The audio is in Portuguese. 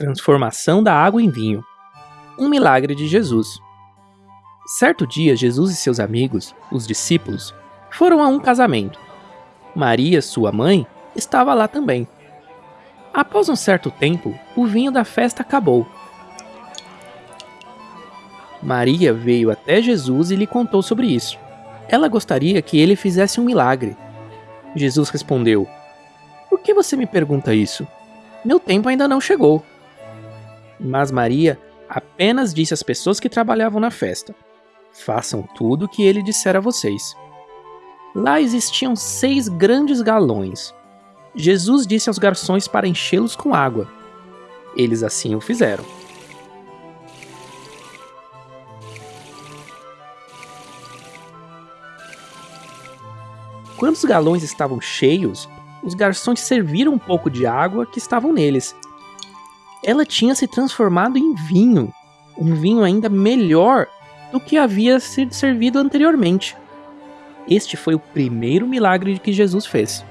Transformação da água em vinho. Um milagre de Jesus. Certo dia, Jesus e seus amigos, os discípulos, foram a um casamento. Maria, sua mãe, estava lá também. Após um certo tempo, o vinho da festa acabou. Maria veio até Jesus e lhe contou sobre isso. Ela gostaria que ele fizesse um milagre. Jesus respondeu: Por que você me pergunta isso? Meu tempo ainda não chegou. Mas Maria apenas disse às pessoas que trabalhavam na festa: Façam tudo o que ele disser a vocês. Lá existiam seis grandes galões. Jesus disse aos garçons para enchê-los com água. Eles assim o fizeram. Quando os galões estavam cheios, os garçons serviram um pouco de água que estavam neles ela tinha se transformado em vinho, um vinho ainda melhor do que havia sido servido anteriormente. Este foi o primeiro milagre que Jesus fez.